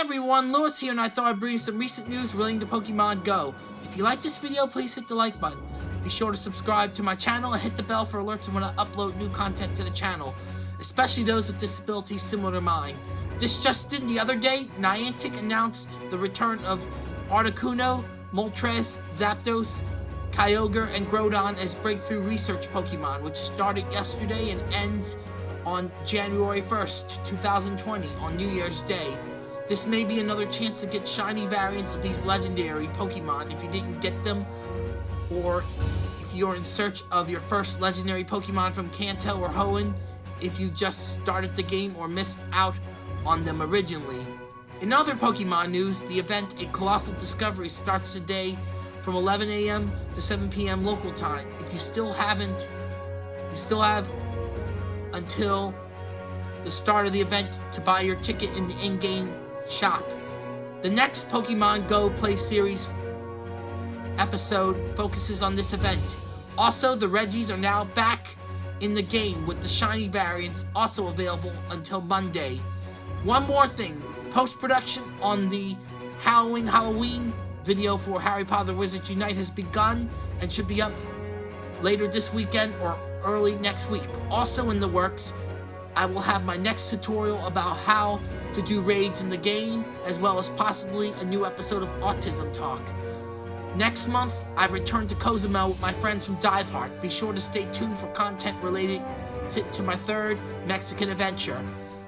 everyone, Lewis here, and I thought I'd bring you some recent news relating to Pokemon Go. If you like this video, please hit the like button. Be sure to subscribe to my channel and hit the bell for alerts when I upload new content to the channel, especially those with disabilities similar to mine. This just in, the other day, Niantic announced the return of Articuno, Moltres, Zapdos, Kyogre, and Groudon as breakthrough research Pokemon, which started yesterday and ends on January 1st, 2020, on New Year's Day. This may be another chance to get shiny variants of these legendary Pokemon if you didn't get them, or if you're in search of your first legendary Pokemon from Kanto or Hoenn, if you just started the game or missed out on them originally. In other Pokemon news, the event A Colossal Discovery starts today from 11 a.m. to 7 p.m. local time. If you still haven't, you still have until the start of the event to buy your ticket in the in-game shop. The next Pokemon Go Play Series episode focuses on this event. Also, the Regis are now back in the game with the shiny variants also available until Monday. One more thing, post-production on the Halloween Halloween video for Harry Potter Wizards Unite has begun and should be up later this weekend or early next week. Also in the works, I will have my next tutorial about how to do raids in the game, as well as possibly a new episode of Autism Talk. Next month, I return to Cozumel with my friends from Dive Heart. Be sure to stay tuned for content related to, to my third Mexican adventure.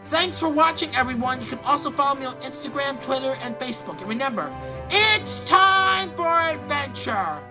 Thanks for watching, everyone. You can also follow me on Instagram, Twitter, and Facebook. And remember, it's time for adventure!